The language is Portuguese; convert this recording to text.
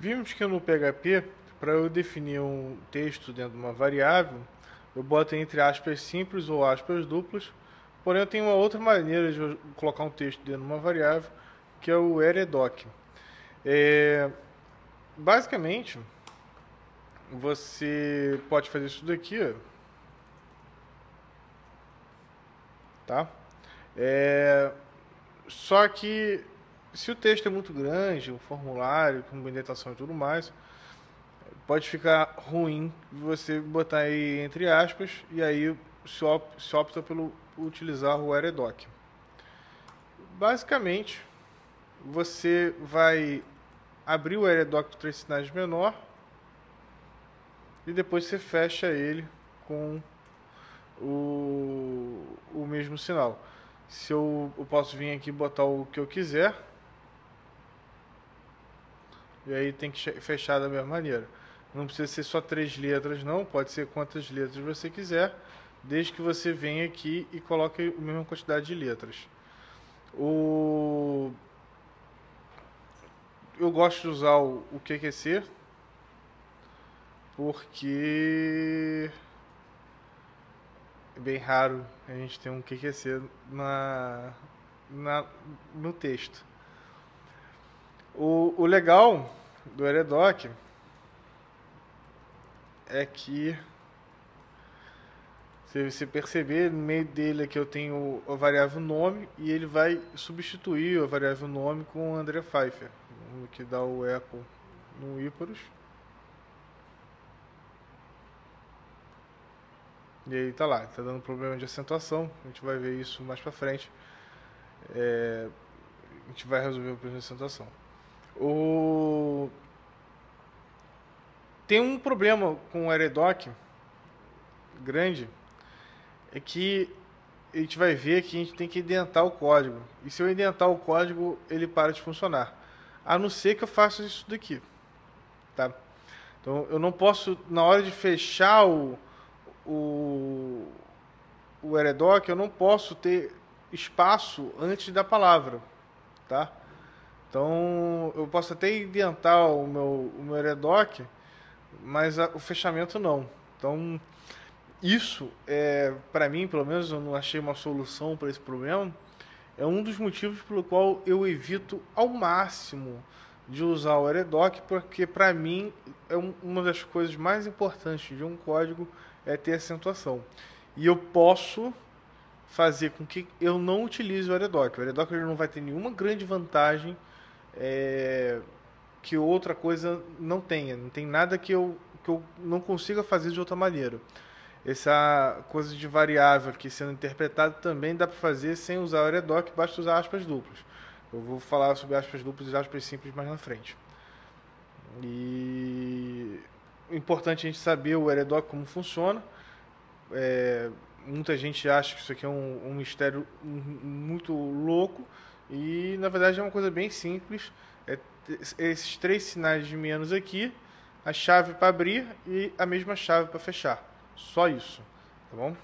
Vimos que no PHP, para eu definir um texto dentro de uma variável, eu boto entre aspas simples ou aspas duplas, porém eu tenho uma outra maneira de colocar um texto dentro de uma variável, que é o eredoc. É, basicamente, você pode fazer isso daqui, tá? É, só que se o texto é muito grande, o formulário com indentação e tudo mais, pode ficar ruim você botar aí entre aspas e aí se, op se opta pelo utilizar o eredoc. Basicamente, você vai abrir o eredoc de três sinais menor e depois você fecha ele com o, o mesmo sinal. Se eu, eu posso vir aqui botar o que eu quiser, e aí tem que fechar da mesma maneira. Não precisa ser só três letras, não. Pode ser quantas letras você quiser, desde que você venha aqui e coloque a mesma quantidade de letras. O... Eu gosto de usar o, QQC porque é bem raro a gente ter um QQC na, na, no texto. O, o legal do Eredoc é que se você perceber, no meio dele aqui eu tenho a variável nome e ele vai substituir a variável nome com o André Pfeiffer, que dá o eco no Iparus. E aí tá lá, tá dando problema de acentuação, a gente vai ver isso mais pra frente. É, a gente vai resolver o problema de acentuação. O... Tem um problema com o Eredoc grande, é que a gente vai ver que a gente tem que identar o código. E se eu identar o código, ele para de funcionar. A não ser que eu faça isso daqui. Tá? Então eu não posso, na hora de fechar o, o, o Eredoc, eu não posso ter espaço antes da palavra. Tá? Então, eu posso até inventar o meu, o meu Eredoc, mas a, o fechamento não. Então, isso, é, para mim, pelo menos, eu não achei uma solução para esse problema. É um dos motivos pelo qual eu evito ao máximo de usar o Eredoc, porque para mim é um, uma das coisas mais importantes de um código é ter acentuação. E eu posso fazer com que eu não utilize o Eredoc. O Eredoc ele não vai ter nenhuma grande vantagem é, que outra coisa não tenha. Não tem nada que eu, que eu não consiga fazer de outra maneira. Essa coisa de variável aqui sendo interpretada também dá para fazer sem usar o Eredoc, basta usar aspas duplas. Eu vou falar sobre aspas duplas e aspas simples mais na frente. E importante a gente saber o Eredoc como funciona. É, muita gente acha que isso aqui é um, um mistério muito louco, e na verdade é uma coisa bem simples. É esses três sinais de menos aqui, a chave para abrir e a mesma chave para fechar. Só isso, tá bom?